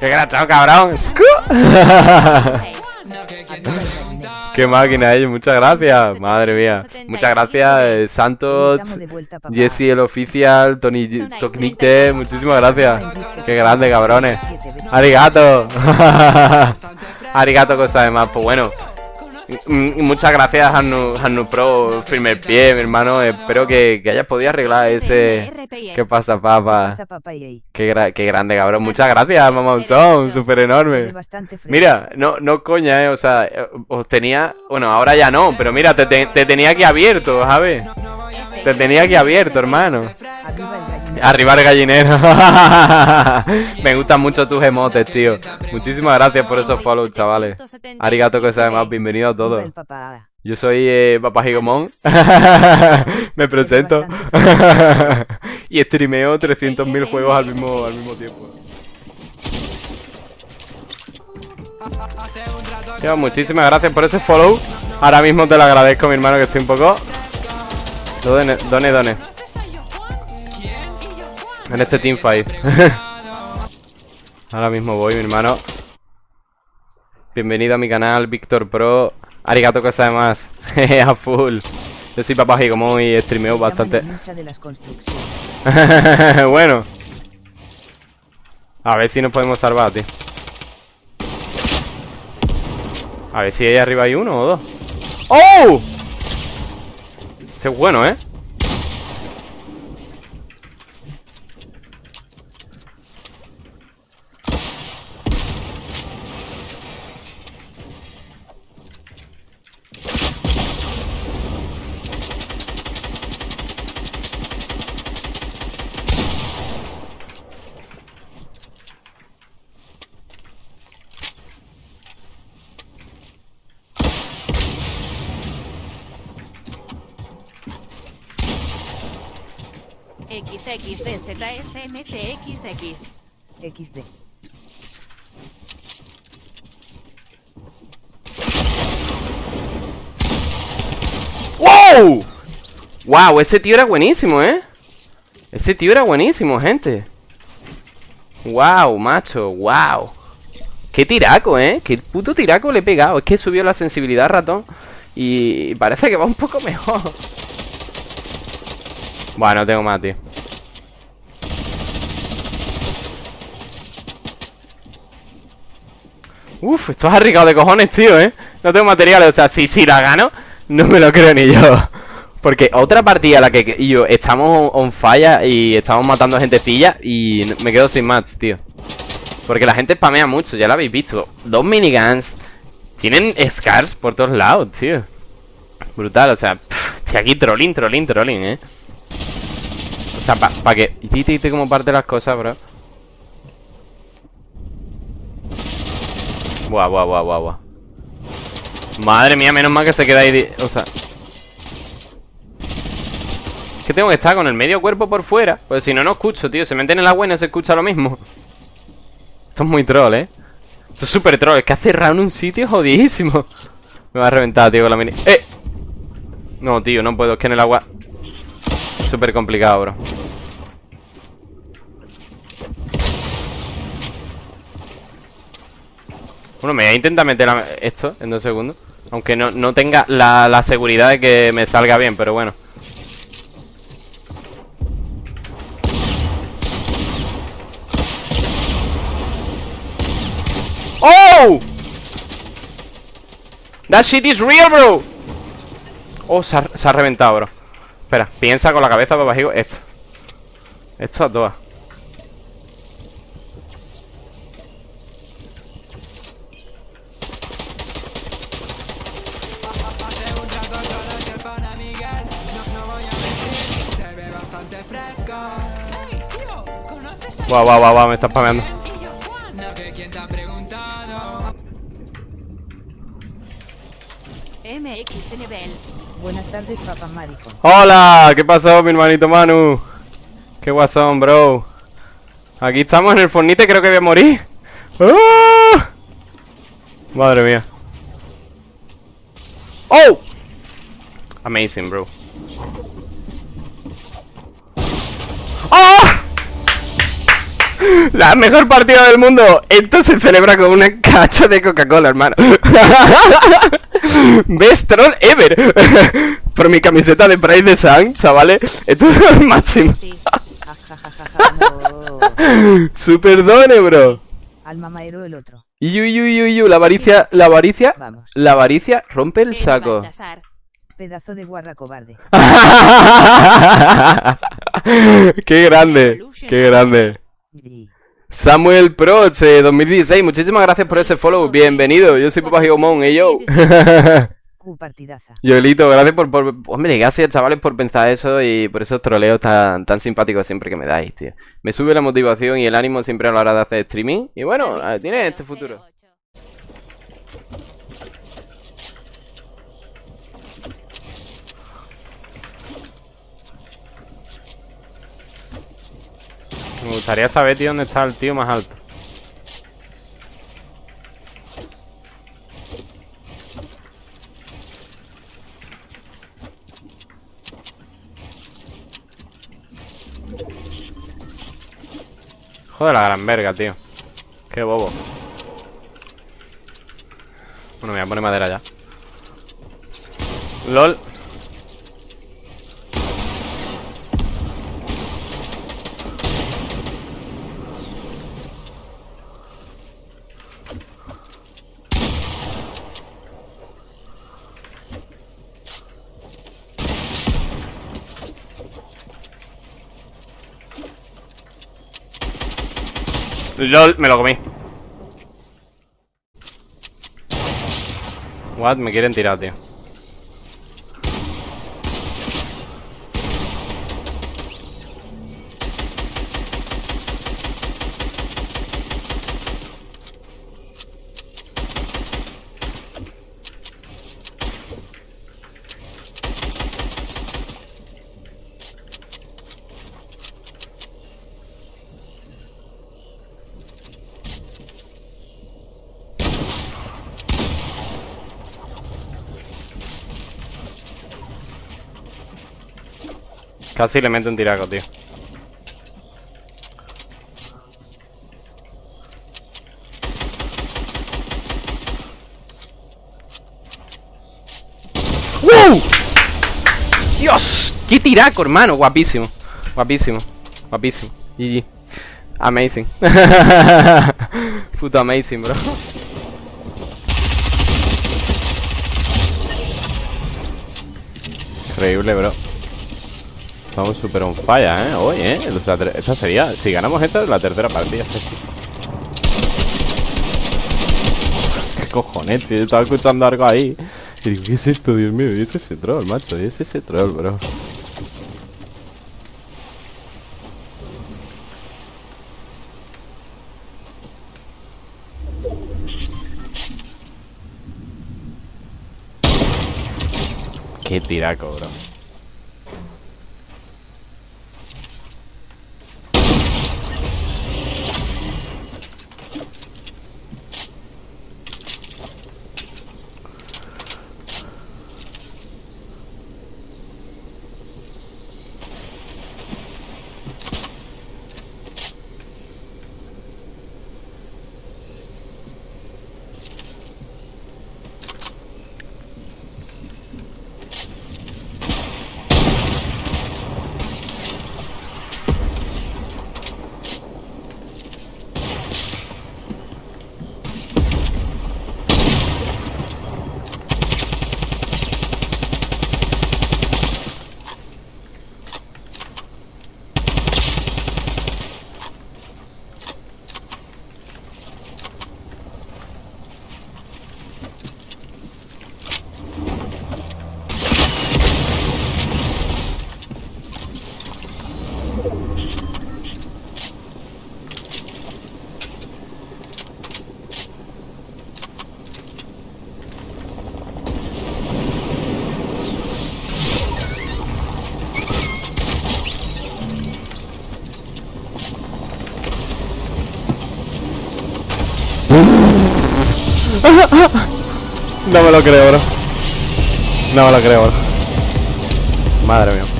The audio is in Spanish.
¡Qué grachón, cabrón! ¡Qué máquina ellos! Muchas gracias. Madre mía. Muchas gracias, eh, Santos, Jesse el oficial, Tony Tocnite. Muchísimas gracias. ¡Qué grande, cabrones! ¡Arigato! ¡Arigato, cosa de más! Pues bueno. Mm, muchas gracias, Hannu, Pro, primer pie, mi hermano. Espero que, que hayas podido arreglar ese. ¿Qué pasa, papá? Qué, qué grande, cabrón. Muchas gracias, Mamonzón, súper enorme. Mira, no, no coña, eh. O sea, eh, os tenía. Bueno, ahora ya no, pero mira, te, te tenía aquí abierto, ¿sabes? Te tenía aquí abierto, hermano. Arriba el gallinero. Me gustan mucho tus emotes, tío. Muchísimas gracias por esos follows, chavales. Arigato que sea más. Bienvenido a todos. Yo soy eh, Papá Gigomón. Me presento. y streameo 300.000 juegos al mismo, al mismo tiempo. muchísimas gracias por ese follow. Ahora mismo te lo agradezco, mi hermano, que estoy un poco Done, done, done. En este teamfight. Ahora mismo voy, mi hermano. Bienvenido a mi canal, Víctor Pro. Arigato que sabe más. a full. Yo soy papá como y streameo bastante. bueno. A ver si nos podemos salvar, tío. A ver si ahí arriba hay uno o dos. ¡Oh! Es bueno, ¿eh? XXDZSMTXX. XD. ¡Wow! ¡Wow! Ese tío era buenísimo, ¿eh? Ese tío era buenísimo, gente. ¡Wow, macho! ¡Wow! ¡Qué tiraco, eh! ¡Qué puto tiraco le he pegado! Es que subió la sensibilidad ratón Y parece que va un poco mejor Bueno, tengo más, tío. Uf, esto es arriesgado de cojones, tío, ¿eh? No tengo materiales, o sea, si, si la gano No me lo creo ni yo. Porque otra partida la que yo estamos on fire Y estamos matando gentecilla Y me quedo sin match, tío. Porque la gente spamea mucho, ya lo habéis visto. Dos miniguns Tienen scars por todos lados, tío. Brutal, o sea Estoy aquí trolling, trolling, trolling, eh O sea, para pa que... Y te como parte las cosas, bro Buah, buah, buah, buah, buah. Madre mía, menos mal que se queda ahí O sea Es que tengo que estar con el medio cuerpo por fuera Pues si no, no escucho, tío Se mete en el agua y no se escucha lo mismo Esto es muy troll, ¿eh? Esto es súper troll Es que ha cerrado en un sitio jodidísimo Me va a reventar, tío, con la mini ¡Eh! No, tío, no puedo Es que en el agua Súper complicado, bro. Bueno, me voy a intentar meter esto en dos segundos. Aunque no, tenga la, seguridad de que me salga bien, pero bueno. ¡Oh! That shit is real, bro. Oh, se ha, reventado, bro Espera, piensa con la cabeza, bajigo Esto. Esto a todas. Guau, guau, guau, guau, me está spameando. Buenas tardes, papá marico. Hola, ¿qué pasó, mi hermanito Manu? Qué guasón, bro. Aquí estamos en el fornite, creo que voy a morir. ¡Ah! Madre mía. ¡Oh! Amazing, bro. La mejor partida del mundo. Esto se celebra con un cacho de Coca-Cola, hermano. Best troll ever. Por mi camiseta de Pride de Sun, chavales. Esto es el máximo. Super done, bro. Al mamaero el otro. Yuyu, la avaricia, la avaricia, la avaricia rompe el saco. Pedazo de guarra cobarde. qué grande, qué grande. Samuel Proch, 2016, muchísimas gracias por ese follow, bienvenido, yo soy Papa Gigomón, y yo. partidaza. Yoelito, gracias por, por, Hombre, gracias chavales por pensar eso y por esos troleos tan, tan simpáticos siempre que me dais, tío. Me sube la motivación y el ánimo siempre a la hora de hacer streaming. Y bueno, tiene este futuro. Me gustaría saber, tío, dónde está el tío más alto. Joder, la gran verga, tío. Qué bobo. Bueno, me voy a poner madera ya. LOL. LOL, me lo comí. What? Me quieren tirar, tío. Casi le meto un tiraco, tío. ¡Wow! ¡Dios! ¡Qué tiraco, hermano! Guapísimo. Guapísimo. Guapísimo. GG. Amazing. Puto amazing, bro. Increíble, bro. Estamos super on fire, ¿eh? Hoy, ¿eh? esta sería... Si ganamos esta, la tercera partida. ¿Qué cojones, tío? Estaba escuchando algo ahí. ¿qué es esto, Dios mío? Y es ese troll, macho. Y es ese troll, bro. Qué tiraco, bro. No me lo creo, bro. No me lo creo, bro. Madre mía.